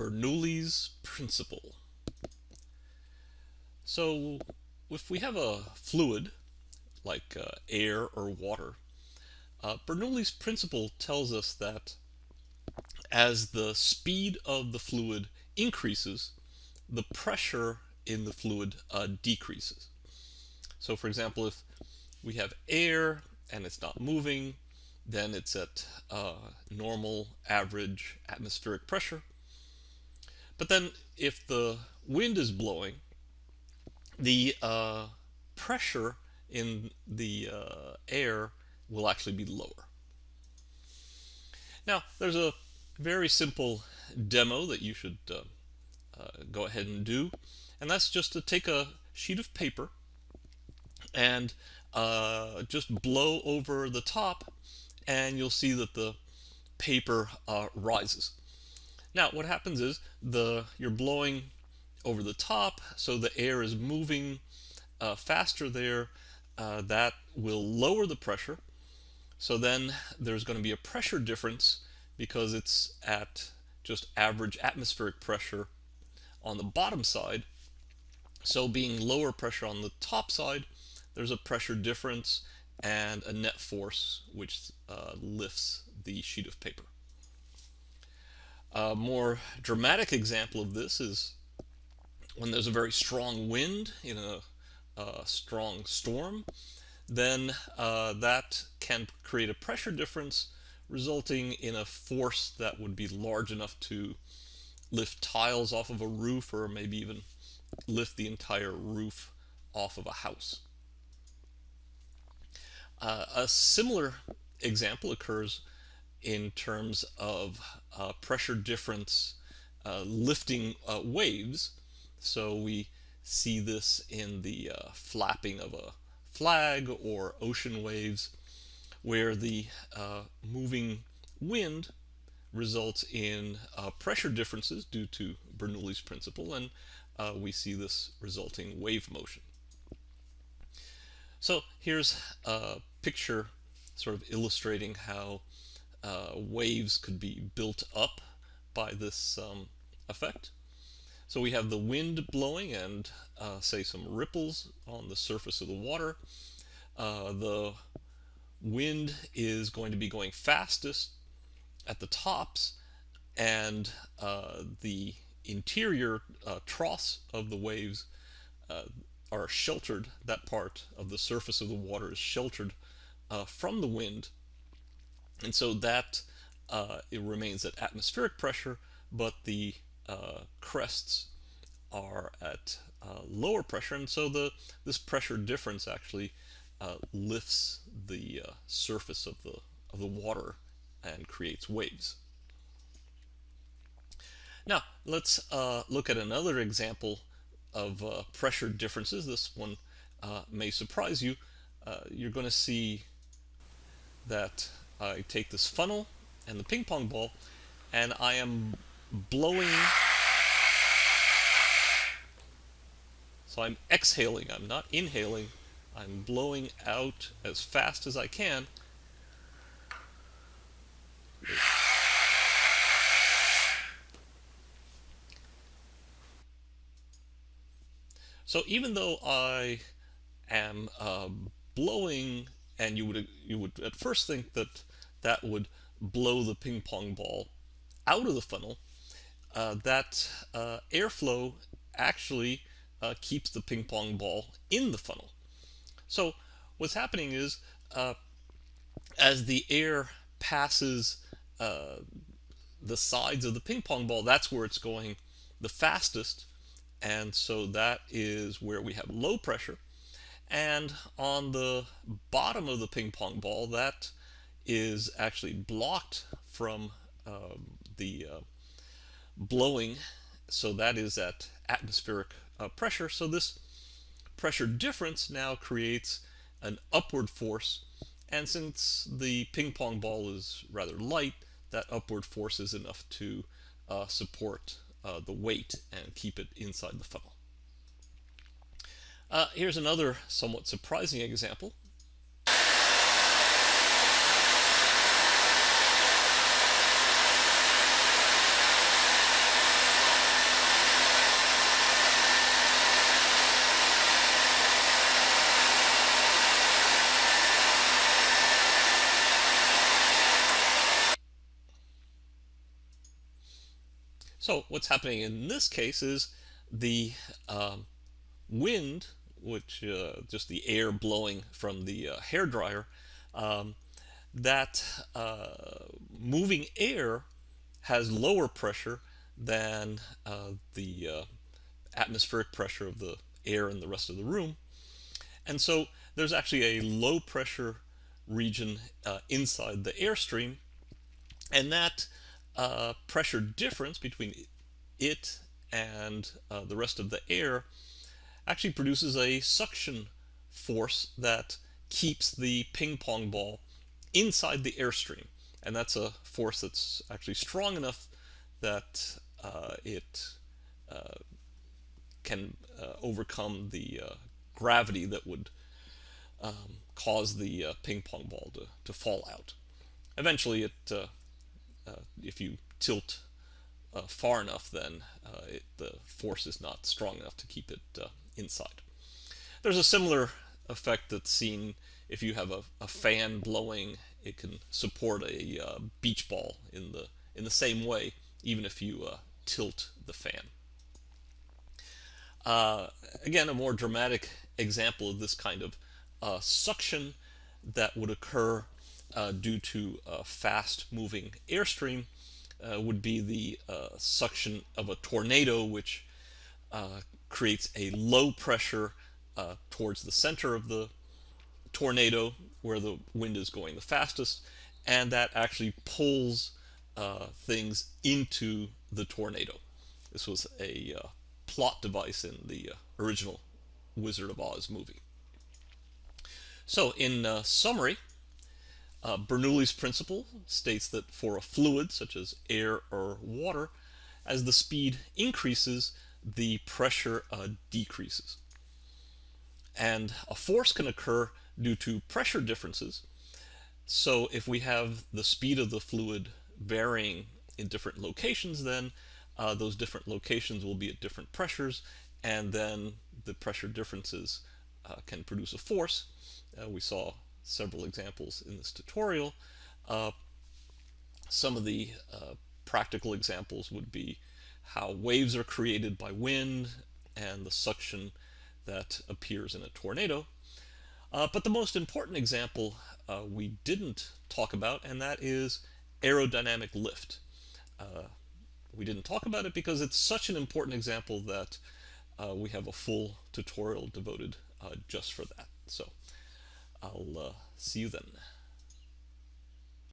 Bernoulli's principle. So if we have a fluid like uh, air or water, uh, Bernoulli's principle tells us that as the speed of the fluid increases, the pressure in the fluid uh, decreases. So for example, if we have air and it's not moving, then it's at uh, normal average atmospheric pressure. But then if the wind is blowing, the uh, pressure in the uh, air will actually be lower. Now, there's a very simple demo that you should uh, uh, go ahead and do, and that's just to take a sheet of paper and uh, just blow over the top, and you'll see that the paper uh, rises. Now, what happens is the you're blowing over the top, so the air is moving uh, faster there. Uh, that will lower the pressure. So then there's going to be a pressure difference because it's at just average atmospheric pressure on the bottom side. So being lower pressure on the top side, there's a pressure difference and a net force which uh, lifts the sheet of paper. A more dramatic example of this is when there's a very strong wind in a, a strong storm, then uh, that can create a pressure difference resulting in a force that would be large enough to lift tiles off of a roof or maybe even lift the entire roof off of a house. Uh, a similar example occurs in terms of uh, pressure difference uh, lifting uh, waves. So we see this in the uh, flapping of a flag or ocean waves where the uh, moving wind results in uh, pressure differences due to Bernoulli's principle and we see this resulting wave motion. So here's a picture sort of illustrating how uh, waves could be built up by this um, effect. So we have the wind blowing and uh, say some ripples on the surface of the water. Uh, the wind is going to be going fastest at the tops and uh, the interior uh, troughs of the waves uh, are sheltered, that part of the surface of the water is sheltered from the wind and so that uh, it remains at atmospheric pressure, but the uh, crests are at uh, lower pressure. And so the this pressure difference actually uh, lifts the uh, surface of the, of the water and creates waves. Now, let's uh, look at another example of pressure differences. This one may surprise you. you're going to see that I take this funnel and the ping pong ball and I am blowing. So I'm exhaling. I'm not inhaling. I'm blowing out as fast as I can. So even though I am uh, blowing and you would you would at first think that that would blow the ping pong ball out of the funnel, uh, that uh, airflow actually uh, keeps the ping pong ball in the funnel. So what's happening is uh, as the air passes uh, the sides of the ping pong ball, that's where it's going the fastest. And so that is where we have low pressure. And on the bottom of the ping pong ball, that is actually blocked from uh, the uh, blowing. So that is at atmospheric uh, pressure. So this pressure difference now creates an upward force. And since the ping pong ball is rather light that upward force is enough to uh, support uh, the weight and keep it inside the funnel. Uh, here's another somewhat surprising example So what's happening in this case is the um, wind, which uh, just the air blowing from the uh, hair dryer, um, that uh, moving air has lower pressure than uh, the uh, atmospheric pressure of the air in the rest of the room. And so there's actually a low pressure region uh, inside the airstream, and that uh, pressure difference between it and uh, the rest of the air actually produces a suction force that keeps the ping pong ball inside the airstream. And that's a force that's actually strong enough that uh, it uh, can uh, overcome the uh, gravity that would um, cause the ping pong ball to, to fall out. Eventually, it if you tilt uh, far enough, then uh, it, the force is not strong enough to keep it uh, inside. There's a similar effect that's seen if you have a, a fan blowing. It can support a uh, beach ball in the in the same way, even if you uh, tilt the fan. Uh, again, a more dramatic example of this kind of suction that would occur due to a fast-moving airstream uh, would be the uh, suction of a tornado, which uh, creates a low pressure uh, towards the center of the tornado where the wind is going the fastest, and that actually pulls uh, things into the tornado. This was a uh, plot device in the original Wizard of Oz movie. So in summary, uh, Bernoulli's principle states that for a fluid, such as air or water, as the speed increases, the pressure uh, decreases. And a force can occur due to pressure differences. So if we have the speed of the fluid varying in different locations, then uh, those different locations will be at different pressures, and then the pressure differences uh, can produce a force. Uh, we saw several examples in this tutorial. Uh, some of the uh, practical examples would be how waves are created by wind and the suction that appears in a tornado. Uh, but the most important example uh, we didn't talk about, and that is aerodynamic lift. Uh, we didn't talk about it because it's such an important example that uh, we have a full tutorial devoted just for that. So I'll uh, see you then.